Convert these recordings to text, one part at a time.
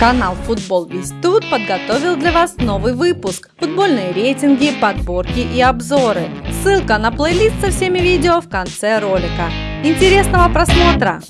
Канал Футбол Весь Тут подготовил для вас новый выпуск. Футбольные рейтинги, подборки и обзоры. Ссылка на плейлист со всеми видео в конце ролика. Интересного просмотра!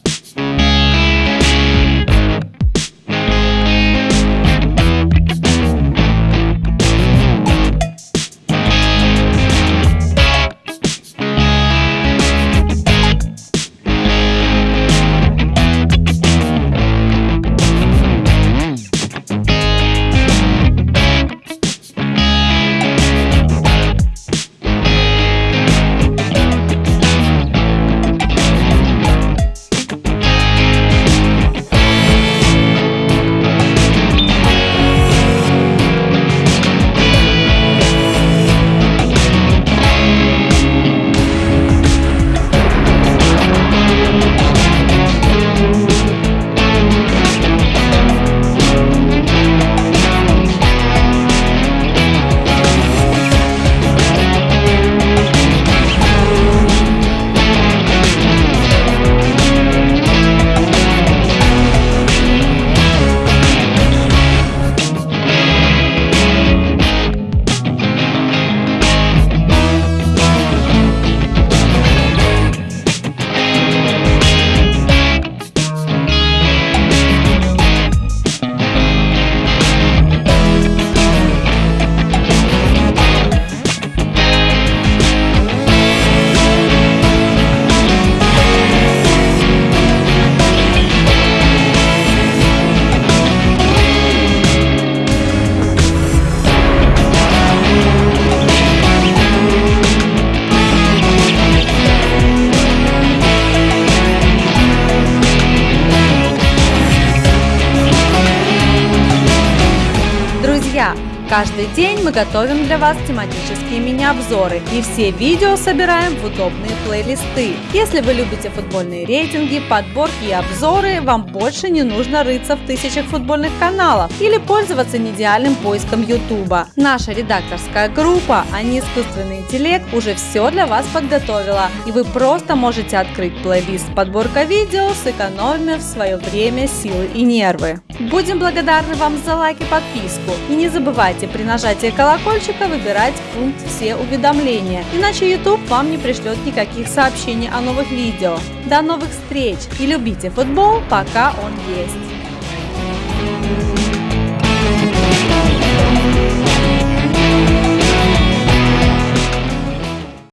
Каждый день мы готовим для вас тематические мини-обзоры и все видео собираем в удобные плейлисты. Если вы любите футбольные рейтинги, подборки и обзоры, вам больше не нужно рыться в тысячах футбольных каналов или пользоваться неидеальным поиском YouTube. Наша редакторская группа, а не искусственный интеллект, уже все для вас подготовила, и вы просто можете открыть плейлист подборка видео, сэкономив свое время, силы и нервы. Будем благодарны вам за лайк и подписку. И не забывайте при нажатии колокольчика выбирать пункт «Все уведомления», иначе YouTube вам не пришлет никаких сообщений о новых видео. До новых встреч и любите футбол, пока он есть!